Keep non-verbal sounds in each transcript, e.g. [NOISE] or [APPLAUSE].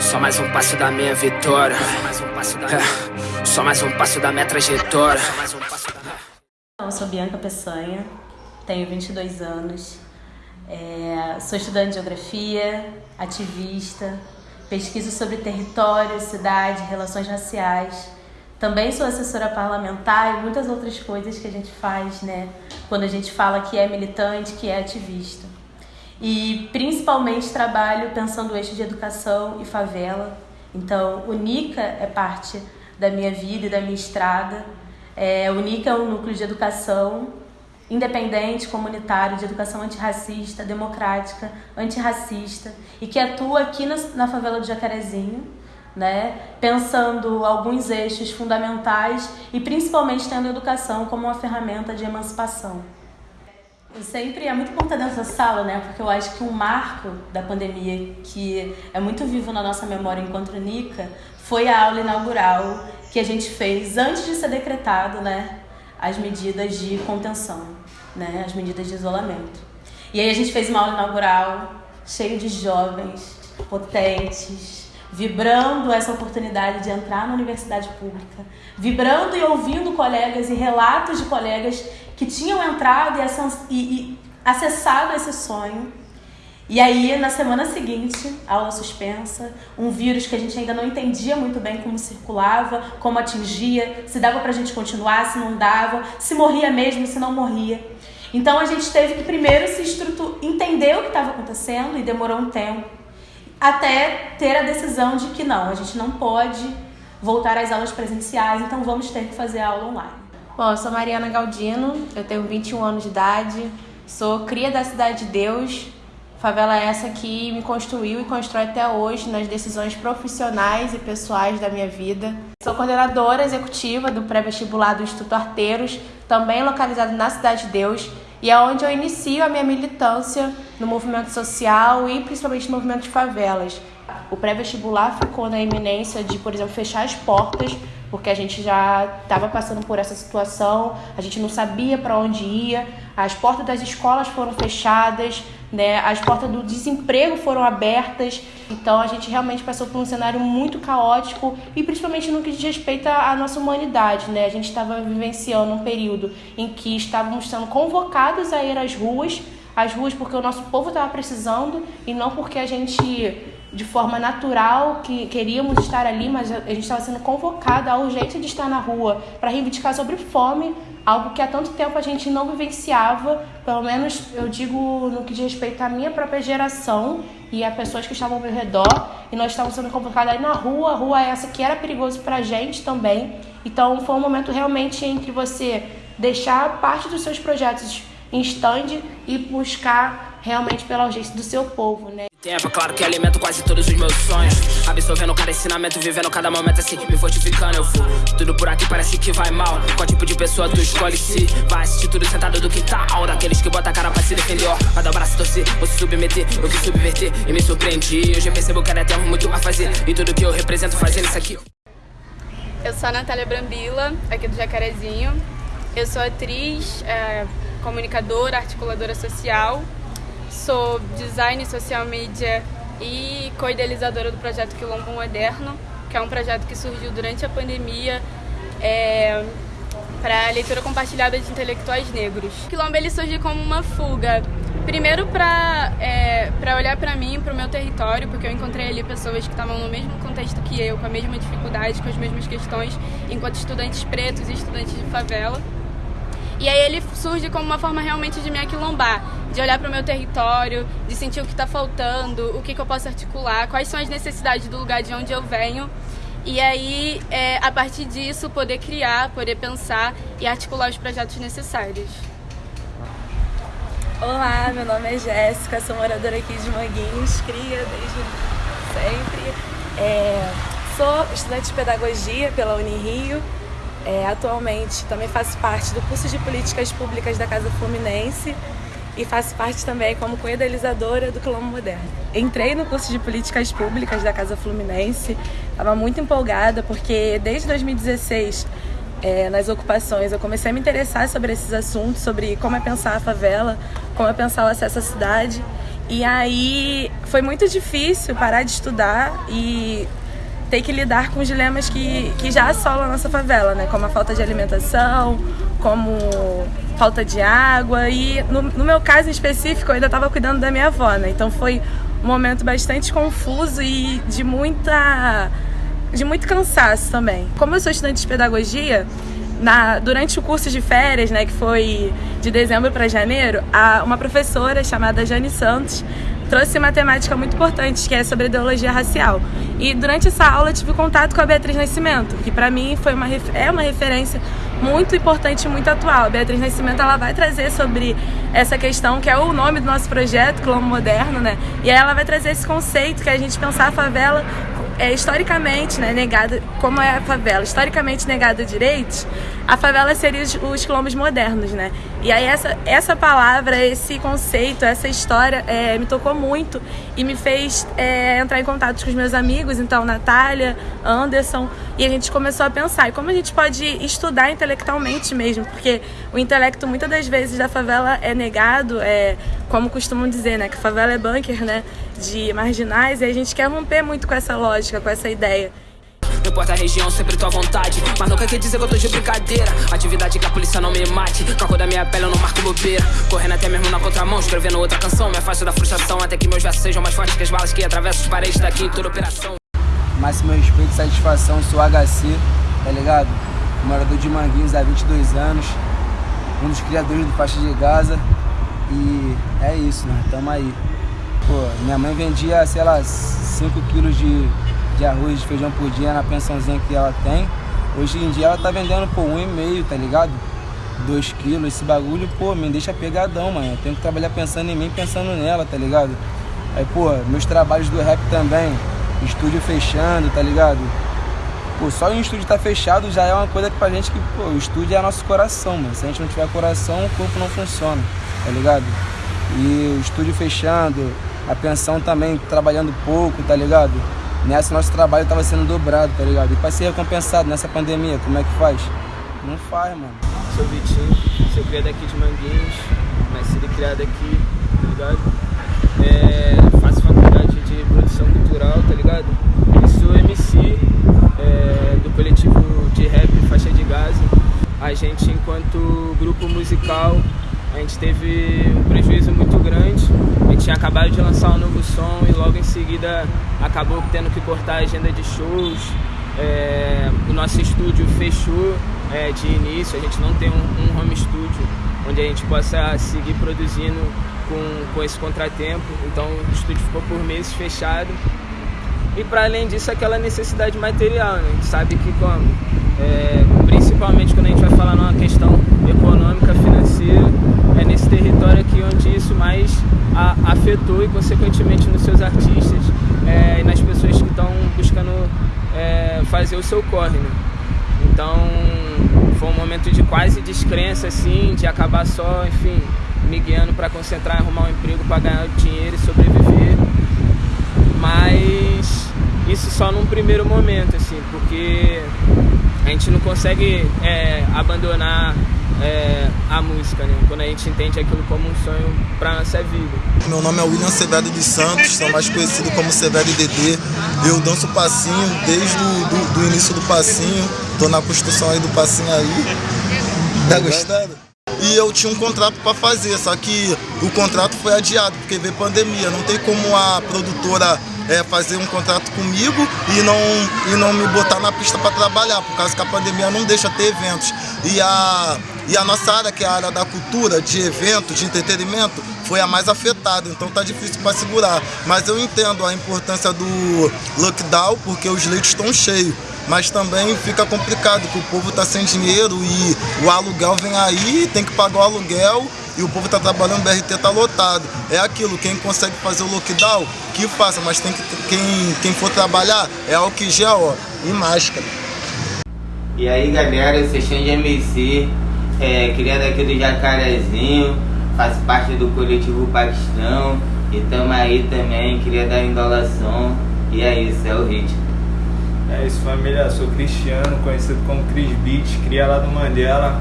Só mais um passo da minha vitória. Só mais um passo da minha trajetória. Eu sou Bianca Peçanha, tenho 22 anos, é, sou estudante de geografia, ativista, pesquiso sobre território, cidade, relações raciais. Também sou assessora parlamentar e muitas outras coisas que a gente faz, né? Quando a gente fala que é militante, que é ativista. E principalmente trabalho pensando o eixo de educação e favela. Então, o NICA é parte da minha vida e da minha estrada. É, o NICA é um núcleo de educação independente, comunitário, de educação antirracista, democrática, antirracista e que atua aqui na, na favela do Jacarezinho, né, pensando alguns eixos fundamentais e principalmente tendo a educação como uma ferramenta de emancipação. Sempre é muito importante dessa sala, né? Porque eu acho que um marco da pandemia que é muito vivo na nossa memória enquanto NICA foi a aula inaugural que a gente fez antes de ser decretado, né? As medidas de contenção, né? As medidas de isolamento. E aí a gente fez uma aula inaugural cheio de jovens potentes, vibrando essa oportunidade de entrar na universidade pública, vibrando e ouvindo colegas e relatos de colegas que tinham entrado e, e acessado esse sonho. E aí, na semana seguinte, aula suspensa, um vírus que a gente ainda não entendia muito bem como circulava, como atingia, se dava pra gente continuar, se não dava, se morria mesmo, se não morria. Então a gente teve que primeiro se estruturar, entender o que estava acontecendo e demorou um tempo até ter a decisão de que não, a gente não pode voltar às aulas presenciais, então vamos ter que fazer a aula online. Bom, eu sou Mariana Galdino, eu tenho 21 anos de idade, sou cria da Cidade de Deus, favela essa que me construiu e constrói até hoje nas decisões profissionais e pessoais da minha vida. Sou coordenadora executiva do pré-vestibular do Instituto Arteiros, também localizado na Cidade de Deus, e é onde eu inicio a minha militância no movimento social e principalmente no movimento de favelas. O pré-vestibular ficou na iminência de, por exemplo, fechar as portas porque a gente já estava passando por essa situação, a gente não sabia para onde ia, as portas das escolas foram fechadas, né, as portas do desemprego foram abertas, então a gente realmente passou por um cenário muito caótico e principalmente no que diz respeito à nossa humanidade, né, a gente estava vivenciando um período em que estávamos sendo convocados a ir às ruas, às ruas porque o nosso povo estava precisando e não porque a gente de forma natural que queríamos estar ali, mas a gente estava sendo convocada à urgência de estar na rua para reivindicar sobre fome, algo que há tanto tempo a gente não vivenciava, pelo menos eu digo no que diz respeito à minha própria geração e a pessoas que estavam ao meu redor, e nós estávamos sendo convocadas aí na rua, rua essa que era perigoso para a gente também. Então foi um momento realmente entre você deixar parte dos seus projetos em stand e buscar realmente pela urgência do seu povo, né? Tempo, claro que alimento quase todos os meus sonhos. Absorvendo cada ensinamento, vivendo cada momento assim, me fortificando. Eu fui tudo por aqui parece que vai mal. Qual tipo de pessoa tu escolhe se vai assistir tudo sentado do quintal? Daqueles que bota a cara pra se defender, ó. O braço torcer, ou se submeter, eu vi subverter e me surpreendi. Hoje eu percebo que ainda temos muito a fazer. E tudo que eu represento fazendo isso aqui. Eu sou a Natália Brambila, aqui do Jacarezinho. Eu sou atriz, é, comunicadora, articuladora social Sou design social media e co-idealizadora do projeto Quilombo Moderno, que é um projeto que surgiu durante a pandemia é, para leitura compartilhada de intelectuais negros. O Quilombo ele surgiu como uma fuga, primeiro para é, olhar para mim, para o meu território, porque eu encontrei ali pessoas que estavam no mesmo contexto que eu, com a mesma dificuldade, com as mesmas questões, enquanto estudantes pretos e estudantes de favela. E aí ele surge como uma forma realmente de me aquilombar, de olhar para o meu território, de sentir o que está faltando, o que, que, eu posso articular, quais são as necessidades do lugar de onde eu venho. E aí, é, a partir disso, poder criar, poder pensar e articular os projetos necessários. Olá, meu nome é Jéssica, sou moradora aqui de Manguinhos, cria desde sempre. É, sou estudante de pedagogia pela Unirio é, atualmente também faço parte do curso de Políticas Públicas da Casa Fluminense e faço parte também como co-idealizadora do Quilombo Moderno. Entrei no curso de Políticas Públicas da Casa Fluminense, estava muito empolgada porque desde 2016 é, nas ocupações eu comecei a me interessar sobre esses assuntos, sobre como é pensar a favela, como é pensar o acesso à cidade E aí foi muito difícil parar de estudar e ter que lidar com os dilemas que, que já assolam a nossa favela, né? Como a falta de alimentação, como falta de água. E no, no meu caso em específico, eu ainda estava cuidando da minha avó, né? Então foi um momento bastante confuso e de muita de muito cansaço também. Como eu sou estudante de pedagogia, na, durante o curso de férias, né, que foi de dezembro para janeiro, a, uma professora chamada Jane Santos trouxe uma temática muito importante, que é sobre ideologia racial. E durante essa aula tive contato com a Beatriz Nascimento, que para mim foi uma, é uma referência muito importante e muito atual. A Beatriz Nascimento ela vai trazer sobre essa questão, que é o nome do nosso projeto, Clone Moderno, né? E ela vai trazer esse conceito que é a gente pensar a favela é, historicamente né, negada, como é a favela, historicamente negada direitos, a favela seria os, os quilombos modernos, né? E aí essa, essa palavra, esse conceito, essa história é, me tocou muito e me fez é, entrar em contato com os meus amigos, então Natália, Anderson, e a gente começou a pensar, e como a gente pode estudar intelectualmente mesmo, porque o intelecto muitas das vezes da favela é negado, é, como costumam dizer, né, que favela é bunker, né, de marginais, e a gente quer romper muito com essa lógica, com essa ideia. Não importa a região, sempre tua vontade. Mas nunca quer dizer que eu tô de brincadeira. Atividade que a polícia não me mate. Cor da minha pele eu não marco bobeira. Correndo até mesmo na contramão, escrevendo outra canção. Me afasto da frustração até que meus versos sejam mais fortes que as balas que atravessam as paredes daqui em toda operação. Máximo respeito e satisfação, sou HC, tá ligado? Morador de Manguinhos há 22 anos. Um dos criadores do Faixa de Gaza. E é isso, né? Tamo aí. Pô, minha mãe vendia, sei lá, 5 quilos de de arroz e feijão por dia na pensãozinha que ela tem. Hoje em dia ela tá vendendo por um e meio, tá ligado? Dois quilos, esse bagulho, pô, me deixa pegadão, mano. Eu tenho que trabalhar pensando em mim, pensando nela, tá ligado? Aí, pô, meus trabalhos do rap também, estúdio fechando, tá ligado? Pô, só o estúdio tá fechado já é uma coisa que pra gente que, pô, o estúdio é nosso coração, mano. Se a gente não tiver coração, o corpo não funciona, tá ligado? E o estúdio fechando, a pensão também trabalhando pouco, tá ligado? Nessa nosso trabalho estava sendo dobrado, tá ligado? E para ser recompensado nessa pandemia, como é que faz? Não faz, mano. Sou Vitinho, sou criado aqui de Manguinhos, nascido e criado aqui, tá ligado? É, faço faculdade de produção cultural, tá ligado? E sou MC é, do coletivo de rap Faixa de Gaza. A gente, enquanto grupo musical, a gente teve um prejuízo muito grande. A gente tinha acabado de lançar um novo som e logo em seguida acabou tendo que cortar a agenda de shows. É, o nosso estúdio fechou é, de início, a gente não tem um, um, home studio onde a gente possa seguir produzindo com, com esse contratempo. Então o estúdio ficou por meses fechado. E para além disso, aquela necessidade material, né? a gente sabe que como, é, principalmente quando a gente vai falar numa questão econômica, financeira, é nesse território aqui onde isso mais a, afetou e consequentemente nos seus artistas é, e nas pessoas que estão buscando é, fazer o seu corre. Né? Então foi um momento de quase descrença, assim, de acabar só, enfim, me guiando para concentrar arrumar um emprego para ganhar dinheiro e sobreviver. Mas isso só num primeiro momento, assim, porque a gente não consegue é, abandonar é, a música, né? Quando a gente entende aquilo como um sonho para nossa vida. Meu nome é William Severo dos Santos, sou mais conhecido como Severo DD. Eu danço passinho desde o do, do início do passinho. Tô na construção aí do passinho aí. Tá gostando? E eu tinha um contrato para fazer, só que o contrato foi adiado, porque veio pandemia. Não tem como a produtora é, fazer um contrato comigo e não, e não me botar na pista para trabalhar, por causa que a pandemia não deixa ter eventos. E a, e a nossa área, que é a área da cultura, de evento, de entretenimento, foi a mais afetada, então tá difícil para segurar. Mas eu entendo a importância do lockdown, porque os leitos estão cheios. Mas também fica complicado, que o povo tá sem dinheiro e o aluguel vem aí, tem que pagar o aluguel e o povo está trabalhando, o BRT está lotado. É aquilo, quem consegue fazer o lockdown, que faça, mas tem que, quem, quem for trabalhar é álcool gel ó, e máscara. E aí galera, eu sou de MC, é, criado aqui do Jacarezinho, faço parte do coletivo Paquistão e tamo aí também, queria dar indolação e é isso, é o ritmo. É isso família, sou Cristiano, conhecido como Chris Beat, cria lá do Mandela,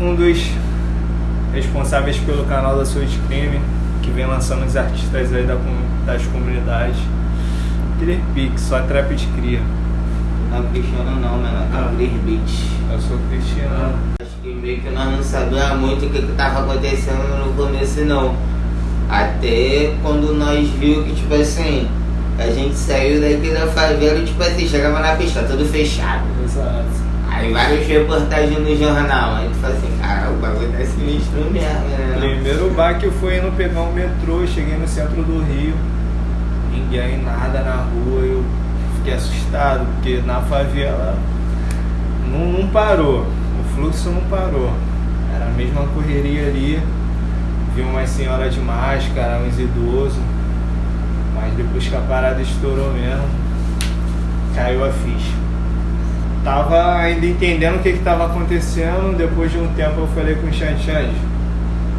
um dos responsáveis pelo canal da Sua Crime. que vem lançando os artistas aí da, das comunidades. Clear Pix, só trap de cria. Não é Cristiano não, mano, é Ah. Clear. Eu sou Cristiano. Acho que meio que nós não sabíamos muito o que que tava acontecendo no começo não. Até quando nós viu que, tipo assim, a gente saiu daqui da favela e, tipo assim, chegava na pista, tudo fechado. Exato. Aí várias reportagens no jornal. Aí tu fala assim, cara, o bagulho tá sinistro mesmo, né? Primeiro baque foi indo pegar um metrô, cheguei no centro do Rio, ninguém, nada na rua, eu fiquei assustado, porque na favela não, não parou, o fluxo não parou. Era a mesma correria ali, vi umas senhoras de máscara, uns idosos, mas depois que a parada estourou mesmo, caiu a ficha. Tava ainda entendendo o que estava acontecendo, depois de um tempo eu falei com o Xanxãs,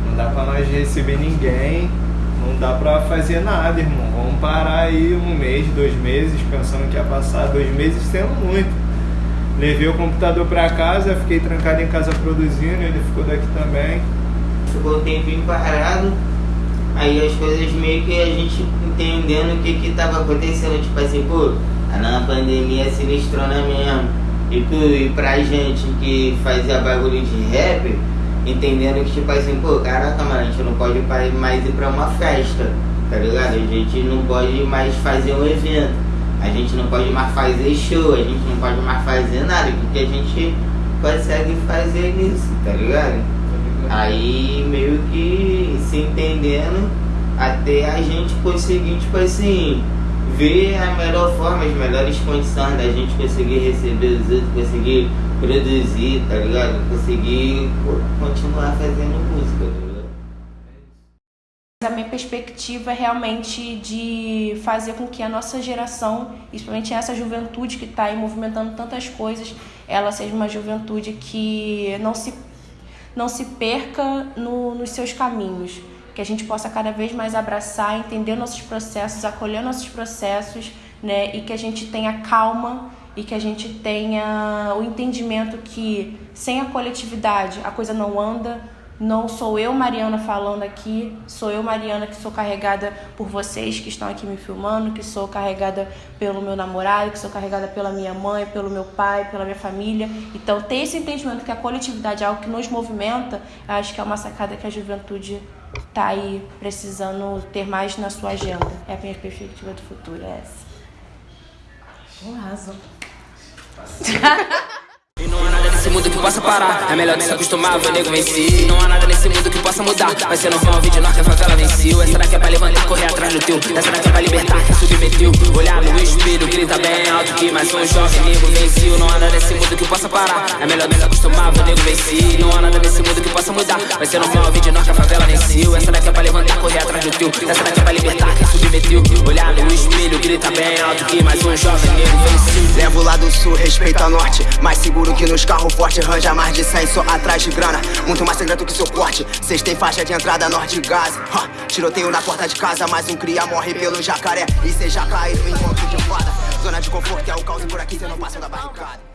não dá pra nós receber ninguém, não dá pra fazer nada, irmão. Vamos parar aí um mês, dois meses, pensando que ia passar dois meses sendo muito. Levei o computador pra casa, fiquei trancado em casa produzindo, ele ficou daqui também. Ficou um tempinho parado, aí as coisas meio que a gente entendendo o que que tava acontecendo, tipo assim, pô, a na pandemia sinistrona mesmo. E, e pra gente que fazia bagulho de rap, entendendo que tipo assim, pô, caraca, mano, a gente não pode mais ir pra uma festa, tá ligado? A gente não pode mais fazer um evento, a gente não pode mais fazer show, a gente não pode mais fazer nada, porque a gente consegue fazer nisso, tá ligado? Aí meio que se entendendo até a gente conseguir, tipo assim, ver a melhor forma, as melhores condições da gente conseguir receber os outros, conseguir produzir, tá ligado? Conseguir continuar fazendo música, tá ligado? A minha perspectiva é realmente de fazer com que a nossa geração, principalmente essa juventude que está aí movimentando tantas coisas, ela seja uma juventude que não se, não se perca no, nos seus caminhos. Que a gente possa cada vez mais abraçar, entender nossos processos, acolher nossos processos, né? E que a gente tenha calma e que a gente tenha o entendimento que sem a coletividade a coisa não anda, não sou eu, Mariana, falando aqui, sou eu, Mariana, que sou carregada por vocês que estão aqui me filmando, que sou carregada pelo meu namorado, que sou carregada pela minha mãe, pelo meu pai, pela minha família. Então, ter esse entendimento que a coletividade é algo que nos movimenta, acho que é uma sacada que a juventude tá aí precisando ter mais na sua agenda. É a minha perspectiva do futuro, é essa. Um arrasou. [LAUGHS] nesse mundo que possa parar. É melhor que se acostumar, nego vencer. E não há nada nesse mundo que possa mudar. Vai ser normal, vídeo que a favela venceu. Essa daqui é pra levantar, correr atrás do teu. Essa daqui é pra libertar, quem submeteu. Olhar no espelho, grita bem alto que mais um jovem nego venceu. Não há nada nesse mundo que possa parar. É melhor que se acostumar, nego vencer. E não há nada nesse mundo que possa mudar. Vai ser normal, vídeo que a favela venceu. Essa daqui é pra levantar, correr atrás do teu. Essa daqui é pra libertar, quem submeteu. Olhar no espelho, grita bem alto que mais um jovem nego venceu. Levo lá do sul, respeito a norte Mais seguro que nos carros fortes Ranja mais de 100 só atrás de grana. Muito mais secreto que seu porte Cês tem faixa de entrada norte de Gaza. Ha, Tiroteio na porta de casa Mais um cria morre pelo jacaré. E cê já caiu no encontro de fada. Zona de conforto é o caos e por aqui cê não passa da barricada